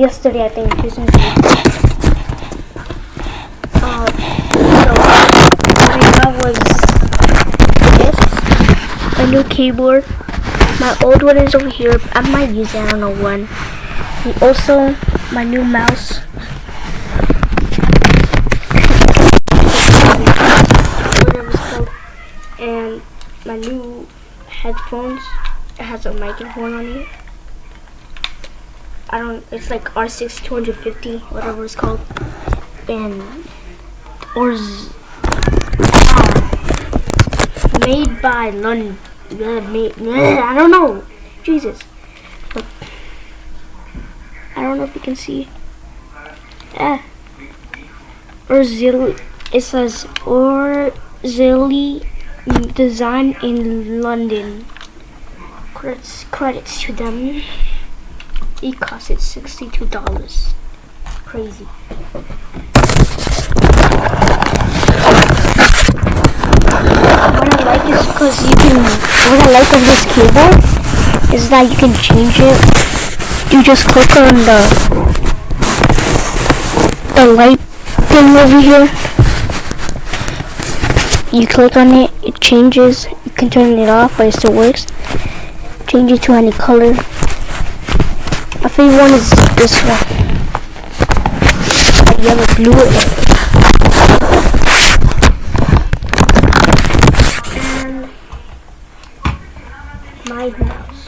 yesterday, I think, Christmas Uh, so, what I got was this, a new keyboard. My old one is over here. I might use it, I don't know when. And also, my new mouse. And my new headphones. It has a microphone on it. I don't, it's like R6 250, whatever it's called. And, or, ah, made by London. Made, I don't know. Jesus. I don't know if you can see. Ah. Orzili, it says Orzili Design in London. Credits, credits to them. It costed $62. Crazy. What I like is because you can, what I like of this keyboard is that you can change it. You just click on the, the light thing over here. You click on it, it changes. You can turn it off, but it still works. Change it to any color. My favorite one is this one. I yellow blue it. And my mouse.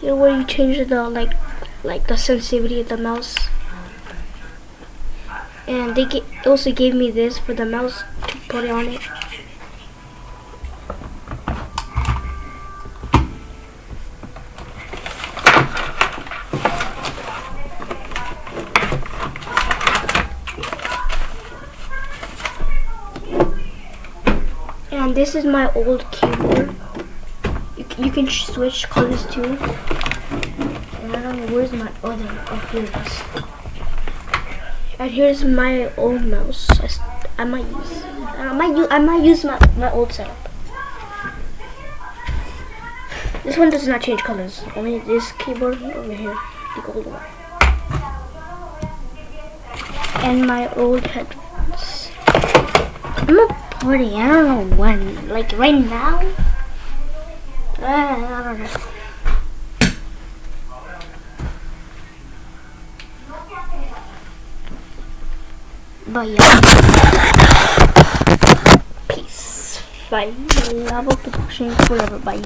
Here where you change the like like the sensitivity of the mouse. And they also gave me this for the mouse to put on it. And this is my old keyboard. You, you can switch colors too. And I don't know where's my other. Oh, here it is. And here's my old mouse. I, I might use. I might use. I might use my my old setup. This one does not change colors. Only this keyboard over here, the gold one. And my old headphones. I'm a party. I don't know when. Like right now. Uh, I don't know. But yeah. Peace. Bye. Love production forever. Bye.